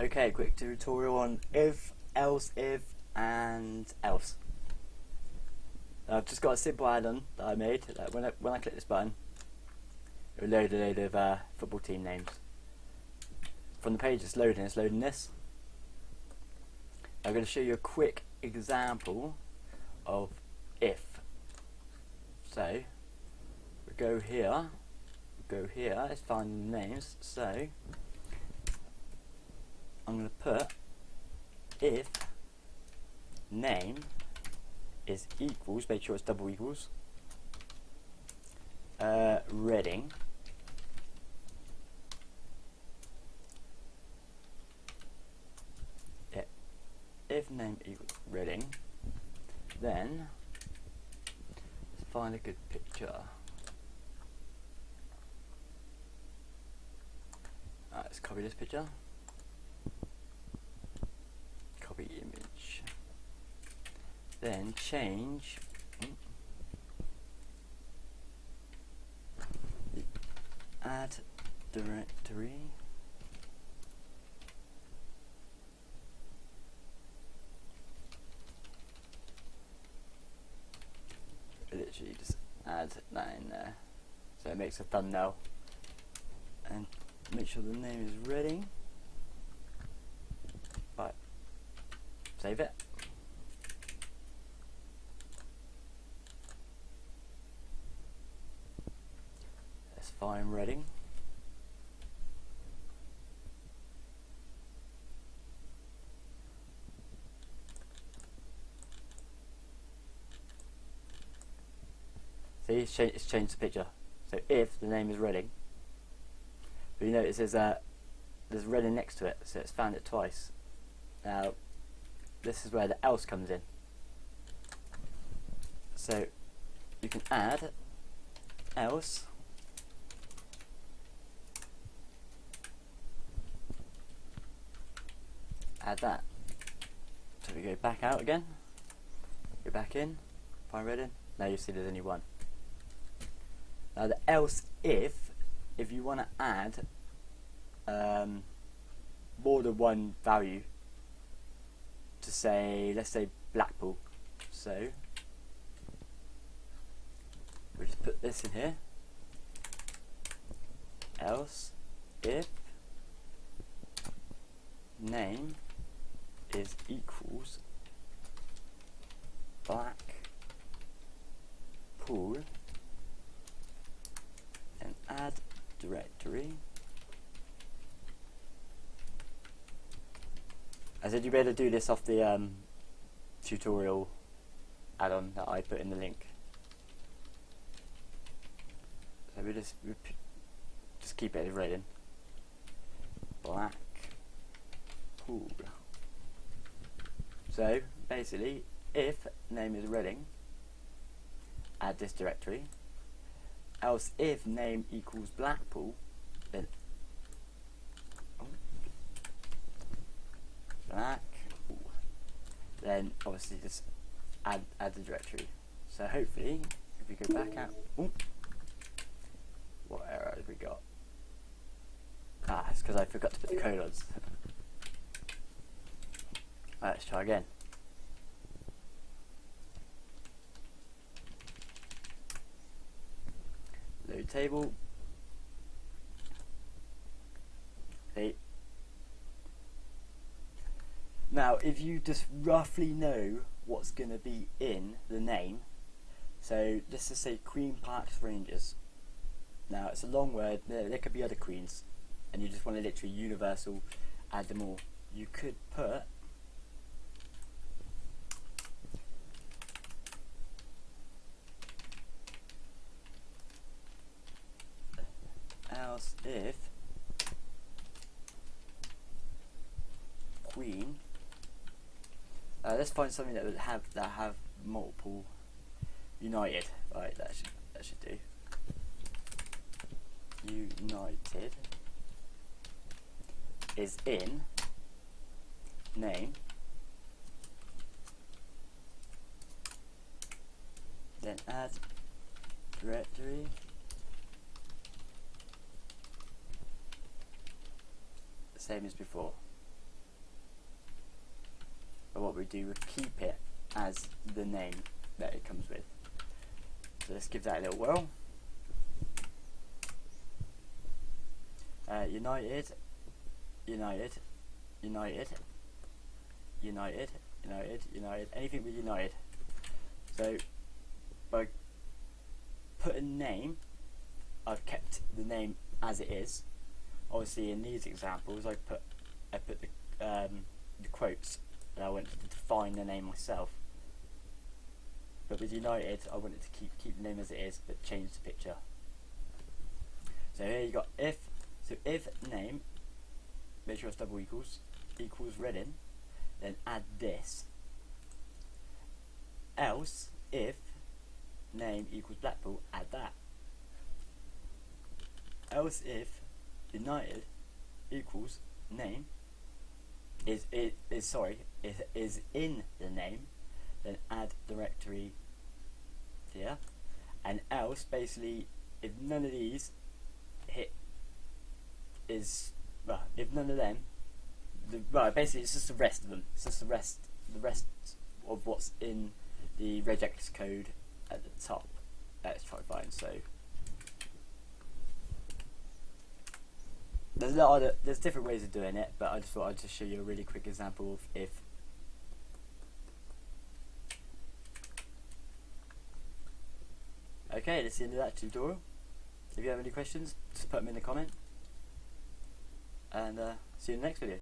Okay, quick tutorial on if, else, if, and else. I've just got a simple add-on that I made. That when I when I click this button, it will load a load of uh, football team names. From the page it's loading, it's loading this. I'm going to show you a quick example of if. So we go here, we go here. Let's find names. So I'm going to put if name is equals, make sure it's double equals, uh, Reading. If name equals Reading, then let's find a good picture. Alright, let's copy this picture. Then change. The add directory. Literally just add that in there. So it makes a thumbnail. And make sure the name is ready. Right. Save it fine Reading. See, it's, cha it's, changed the picture. So if the name is Reading, but you notice there's, uh, there's Reading next to it, so it's found it twice. Now, this is where the else comes in. So, you can add else add that. So we go back out again, go back in, find Reading, now you see there's only one. Now the else if, if you want to add um, more than one value to say, let's say Blackpool, so we just put this in here, else if name is equals black pool and add directory. I said you better do this off the um, tutorial add-on that I put in the link. So we just just keep it written black pool so basically, if name is Reading, add this directory. Else, if name equals Blackpool, then oh, Blackpool, then obviously just add add the directory. So hopefully, if we go back out, oh, what error have we got? Ah, it's because I forgot to put the colons. Let's try again. Load table. Okay. Now, if you just roughly know what's going to be in the name, so let's just say Queens Park Rangers. Now, it's a long word, there, there could be other queens, and you just want to literally universal add them all. You could put else if queen. Uh, let's find something that would have that have multiple united. Right that should that should do. United is in name. Then add directory same as before. But what we do, we keep it as the name that it comes with. So let's give that a little whirl. Uh, United, United, United, United, United, United, anything with United. So by putting a name, I've kept the name as it is. Obviously, in these examples, I put I put the um, the quotes, and I wanted to define the name myself. But with United, I wanted to keep keep the name as it is, but change the picture. So here you got if so if name, make sure it's double equals, equals Reading, then add this. Else, if name equals Blackpool, add that. Else if United equals name is is, is sorry is is in the name, then add directory here. And else basically if none of these hit is well, if none of them, the well, basically it's just the rest of them. It's just the rest, the rest of what's in the regex code at the top. Let's try find. So there's a lot of there's different ways of doing it, but I just thought I'd just show you a really quick example of if. Okay, that's the end of that tutorial. If you have any questions, just put them in the comment and uh, see you in the next video.